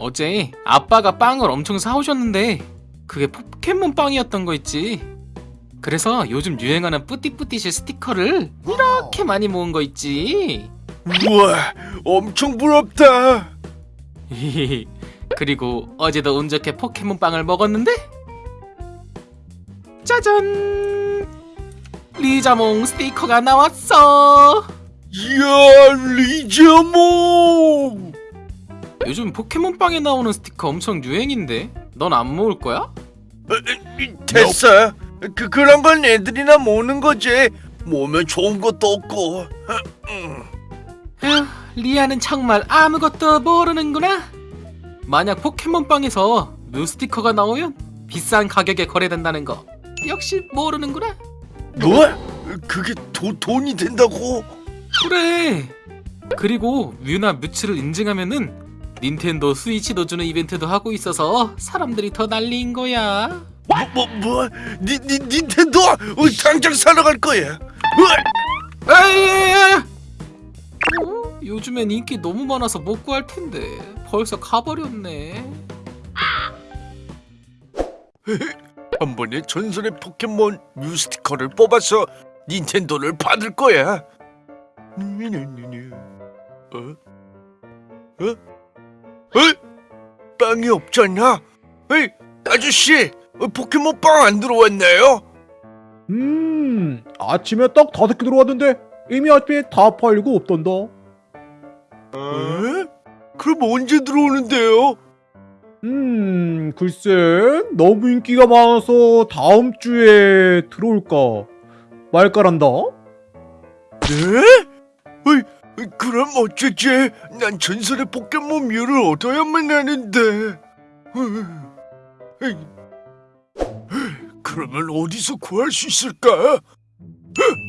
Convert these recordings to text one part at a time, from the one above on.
어제 아빠가 빵을 엄청 사오셨는데 그게 포켓몬 빵이었던 거 있지. 그래서 요즘 유행하는 뿌띠뿌띠실 스티커를 이렇게 많이 모은 거 있지. 우와 엄청 부럽다 그리고 어제도 운 좋게 포켓몬 빵을 먹었는데 짜잔! 리자몽 스티커가 나왔어. 이야 리자몽 요즘 포켓몬 빵에 나오는 스티커 엄청 유행인데 넌 안 모을 거야? 됐어 그, 그런 건 애들이나 모으는 거지 모으면 좋은 것도 없고 에휴, 리아는 정말 아무것도 모르는구나. 만약 포켓몬빵에서 뮤 스티커가 나오면 비싼 가격에 거래된다는 거 역시 모르는구나. 뭐? 그게 도, 돈이 된다고? 그래. 그리고 뮤나 뮤츠를 인증하면은 닌텐도 스위치도 주는 이벤트도 하고 있어서 사람들이 더 난리인 거야. 뭐, 뭐, 뭐? 니, 니, 닌텐도? 어, 당장 사러 갈 거야 으아! 어? 요즘엔 인기 너무 많아서 못 구할 텐데 벌써 가버렸네. 한 번에 전설의 포켓몬 뮤 스티커를 뽑아서 닌텐도를 받을 거야. 어? 어? 어? 빵이 없잖아. 에이, 아저씨, 어, 포켓몬 빵 안 들어왔나요? 음, 아침에 딱 다섯 개 들어왔는데 이미 아침에 다 팔리고 없던다. 에? 그럼 언제 들어오는데요? 음, 글쎄, 너무 인기가 많아서 다음 주에 들어올까 말까란다. 네? 어이, 그럼 어쩌지? 난 전설의 포켓몬 뮤를 얻어야만 하는데. 그러면 어디서 구할 수 있을까?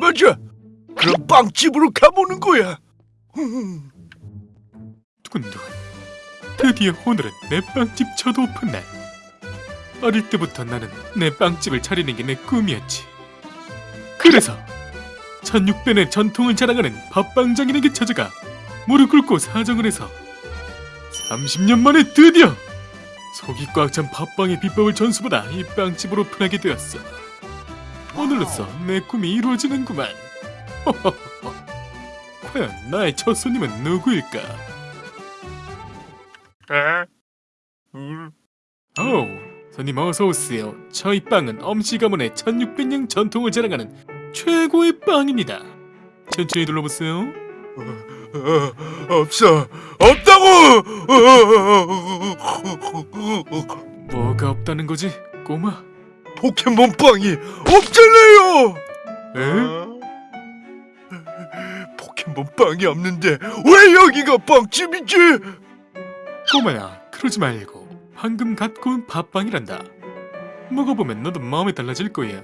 맞아. 그럼 빵집으로 가보는 거야. 두근두근. 드디어 오늘은 내 빵집 첫 오픈 날. 어릴 때부터 나는 내 빵집을 차리는 게 내 꿈이었지. 그래서 1600의 전통을 자랑하는 밥빵장인에게 찾아가 무릎 꿇고 사정을 해서 30년 만에 드디어 속이 꽉 찬 밥빵의 비법을 전수받아 이 빵집을 오픈하게 되었어. 오늘로써 내 꿈이 이루어지는구만. 과연 나의 첫 손님은 누구일까? 오, 손님 어서 오세요. 저희 빵은 엄씨 가문의 1600년 전통을 자랑하는 최고의 빵입니다. 천천히 둘러보세요. 어, 없어. 없다고! 뭐가 없다는 거지, 꼬마? 포켓몬 빵이 없잖아요! 에? 포켓몬 빵이 없는데 왜 여기가 빵집이지? 꼬마야, 그러지 말고 방금 갖고 온 밥빵이란다. 먹어보면 너도 마음이 달라질 거야.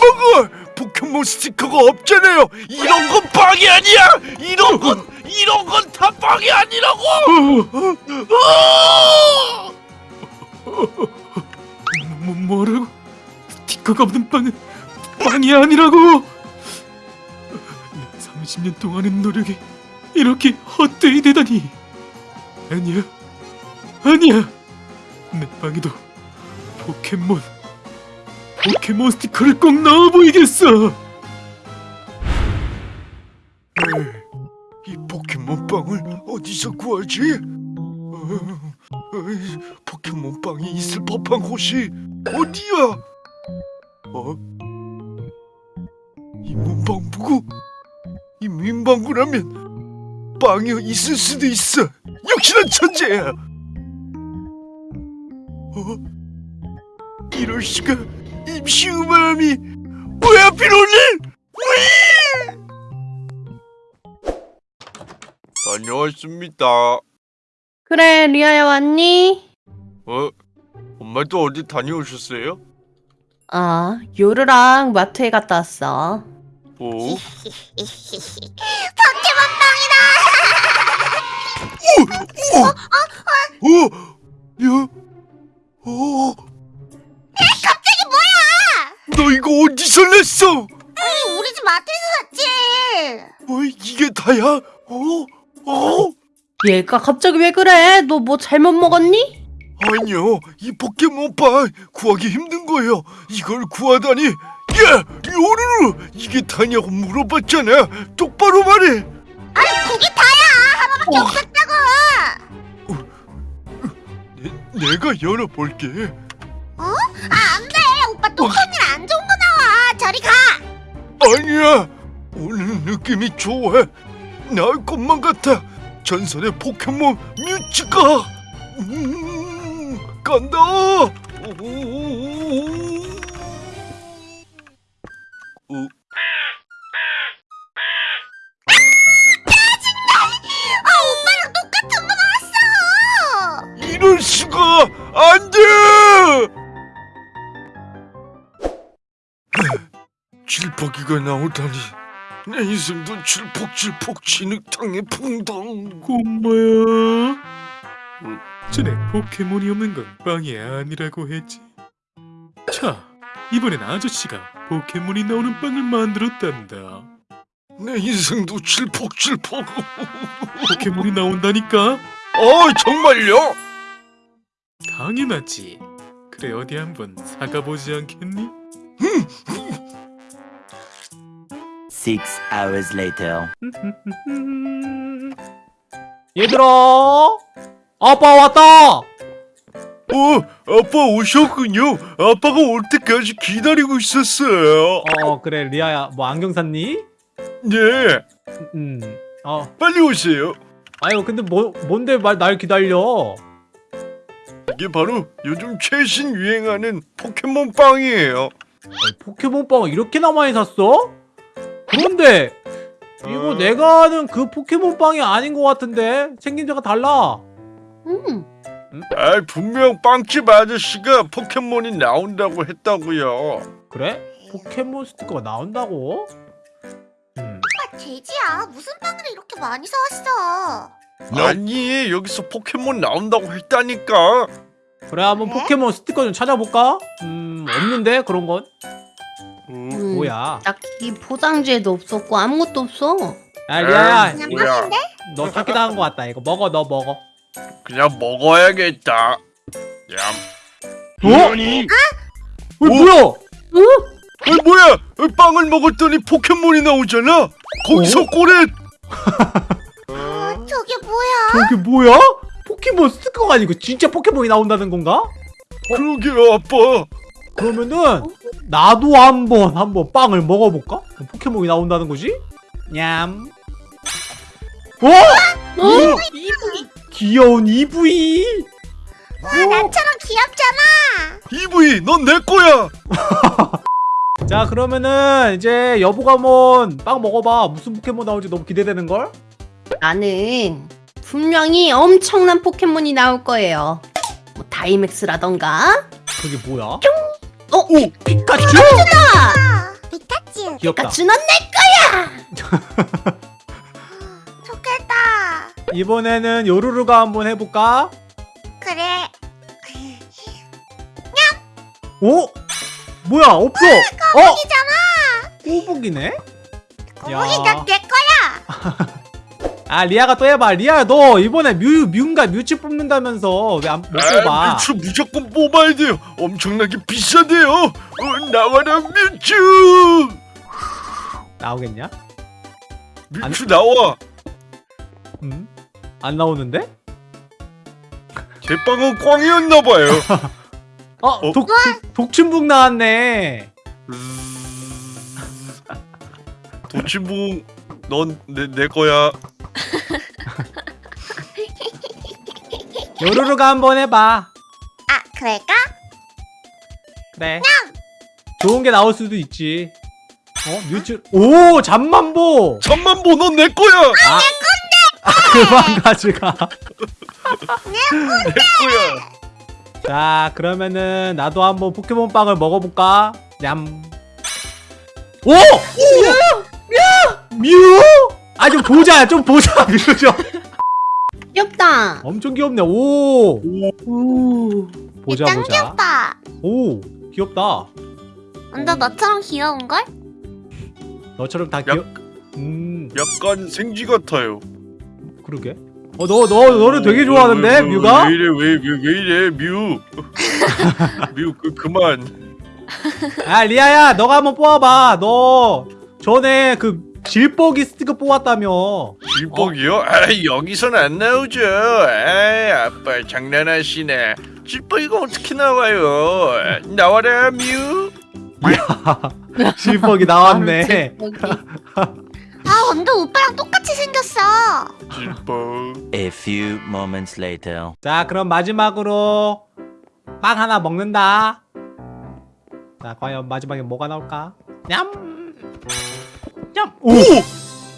안 먹어! 포켓몬 스티커가 없잖아요! 이런 건 빵이 아니야! 이런 건, 이런 건 다 빵이 아니라고! 아! 뭐, 뭐라고? 스티커가 없는 빵은 빵이 아니라고! 내 30년 동안의 노력이 이렇게 헛되이 되다니! 아니야, 아니야! 내 빵에도 포켓몬, 포켓몬 스티커를 꼭 넣어 보이겠어! 이 포켓몬 빵을 어디서 구하지? 어, 어이, 포켓몬 빵이 있을 법한 곳이 어디야? 어? 이 문방구고? 이 민방구라면 빵이 있을 수도 있어. 역시나 천재야. 어? 이럴 수가 임시 우마함이 왜 하필 오늘? 왜? 다녀왔습니다. 그래, 리아야 왔니? 어? 엄마도 어디 다녀오셨어요? 아, 요르랑 마트에 갔다 왔어. 오? 포켓몬 빵이다! 오! 어? 야? 어? 이거 어디서 냈어? 우리 집 마트에서 샀지. 어, 이게 다야? 어? 어? 얘가 갑자기 왜 그래? 너 뭐 잘못 먹었니? 아니요, 이 포켓몬빵 구하기 힘든 거예요. 이걸 구하다니. 야, 요루루, 이게 다냐고 물어봤잖아. 똑바로 말해. 그게 다야 하나밖에 없었다고 내, 내가 열어볼게. 아 안 돼 오빠 똥손이라 안 좋은 거 나와 저리 가 아니야, 오늘 느낌이 좋아. 나을 것만 같아. 전설의 포켓몬 뮤츠가 음, 간다. 오. 어, 질퍽이가 나오다니 내 인생도 질퍽질퍽 진흙탕에 퐁당 꼬마야. 전에 포켓몬이 없는 건 빵이 아니라고 했지. 자, 이번엔 아저씨가 포켓몬이 나오는 빵을 만들었단다. 내 인생도 질퍽질퍽 포켓몬이 나온다니까? 어 정말요? 당연하지. 그래 어디 한번 사가보지 않겠니? Six hours later. 얘들아 아빠 왔다! 어 아빠 오셨군요. 아빠가 올 때까지 기다리고 있었어요? 어 그래 리아야. 뭐 안경 샀니? 네. 음 어. 빨리 오세요. 아유 근데 뭐 뭔데 말 날 기다려? 이게 바로 요즘 최신 유행하는 포켓몬 빵이에요. 포켓몬빵 이렇게나 많이 샀어? 그런데 이거 어. 내가 아는 그 포켓몬빵이 아닌 것 같은데 생긴 데가 달라 음. 아 분명 빵집 아저씨가 포켓몬이 나온다고 했다고요 그래? 포켓몬 스티커가 나온다고? 음. 오빠 돼지야 무슨 빵을 이렇게 많이 사왔어 아니 여기서 포켓몬 나온다고 했다니까 그래 한번 그래? 포켓몬 스티커 좀 찾아볼까? 음 없는데 그런 건 음, 음, 뭐야? 딱히 포장지에도 없었고 아무것도 없어. 야 리아야. 그냥 뭐야. 빵인데? 너 찾기도 한것 같다 이거. 먹어 너 먹어. 그냥 먹어야겠다. 얌. 어? 아니? 어, 뭐야? 어, 뭐야? 어, 빵을 먹었더니 포켓몬이 나오잖아? 거기서 꼬렛! 어, 저게 뭐야? 저게 뭐야? 포켓몬 스티커가 아니고 진짜 포켓몬이 나온다는 건가? 그러게요 아빠. 그러면은 나도 한번 한번 빵을 먹어볼까? 포켓몬이 나온다는 거지? 냠. 어? 어? 귀여운 EV. 와 나처럼 귀엽잖아 EV 넌 내 거야 자 그러면은 이제 여보가 한번 빵 먹어봐. 무슨 포켓몬 나올지 너무 기대되는 걸? 나는 분명히 엄청난 포켓몬이 나올 거예요. 뭐 다이맥스라던가. 그게 뭐야? 어? 오 피카츄. 아, 피카츄 귀엽다. 넌 내. 좋겠다 이번에는 요루루가 한번 해볼까? 그래 오? 뭐야 없어. 어? 꼬북이네. 거북이 넌내 거야 아 리아가 또 해봐. 리아 너 이번에 뮤 뮤인가 뮤츠 뽑는다면서 왜 안 못 뽑아? 뮤츠 무조건 뽑아야 돼요 엄청나게 비싸대요 어, 나와라 뮤츠 나오겠냐? 뮤츠 나와 음? 안 나오는데? 제 빵은 꽝이었나봐요 어, 어? 독, 독, 독침북 나왔네. 도치봉 넌내 내 거야 요루루가 한번 해봐. 아 그럴까? 그래. 좋은 게 나올 수도 있지. 어, 뮤츠. 오, 잠만보. 잠만보 넌 내 거야 아, 그만 가져가. 내 거야 자, 그러면은 나도 한번 포켓몬 빵을 먹어볼까? 냠. 오! 뮤! 뮤! 아, 좀 보자, 좀 보자, 뮤 좀. 귀엽다. 엄청 귀엽네. 오! 오. 보자, 짱 보자. 귀엽다 오, 귀엽다. 완전 너처럼 귀여운걸? 너처럼 다 귀엽. 음, 약간 생쥐 같아요 그러게. 어, 너, 너, 너를 되게 좋아하는데, 왜, 뮤가? 왜 이래 왜 왜 왜 이래 뮤. 뮤 그 그만. 아, 리아야, 너가 한번 뽑아봐. 너 전에 그 질뻑이 스티커 뽑았다며. 질뻑이요? 아 여기선 안 나오죠. 아 아빠 장난하시네. 질뻑이가 어떻게 나와요? 나와라 뮤. 질뻑이 나왔네. 아 근데 오빠랑 똑같이 생겼어 질뻑. A few moments later. 자, 그럼 마지막으로 빵 하나 먹는다. 자, 과연 마지막에 뭐가 나올까? 냠! 냠! 오!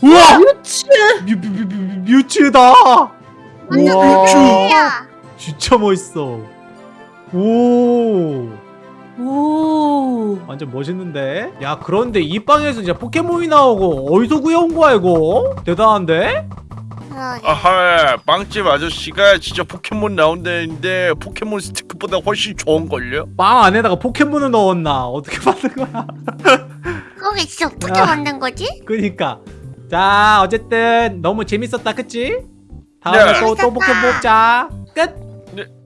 우와! 그렇지. 뮤, 뮤, 뮤, 뮤, 뮤츠다! 뮤츠야 진짜 멋있어. 오! 오. 완전 멋있는데? 야, 그런데 이 빵에서 진짜 포켓몬이 나오고 어디서 구해온 거야, 이거? 대단한데? 그러게. 아하 빵집 아저씨가 진짜 포켓몬 나온다는데 포켓몬 스티커보다 훨씬 좋은걸요? 빵 안에다가 포켓몬을 넣었나? 어떻게 만든 거야? 진짜 어떻게 아. 만든 거지? 그니까 자 어쨌든 너무 재밌었다 그치? 다음에 네. 또, 또 뽑자 끝! 네.